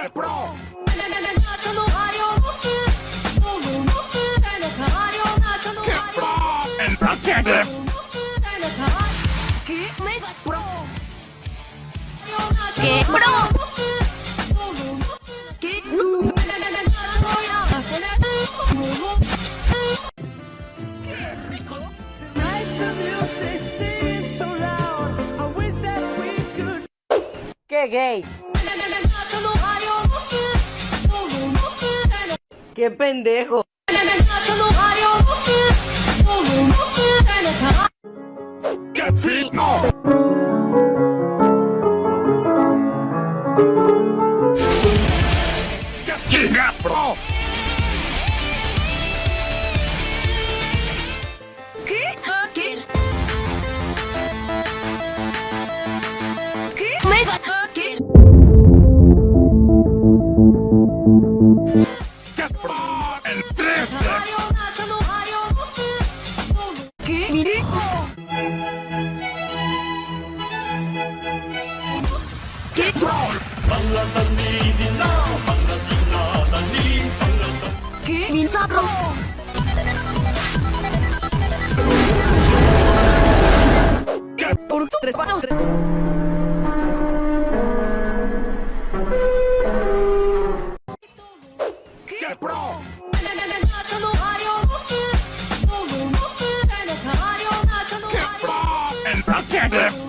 Get Pro! Get Pro! And protect them! ¡Qué pro! ¡Qué gay! ¡Qué pendejo! Get Fit! Get Get Pro! Get Pro! And protect them!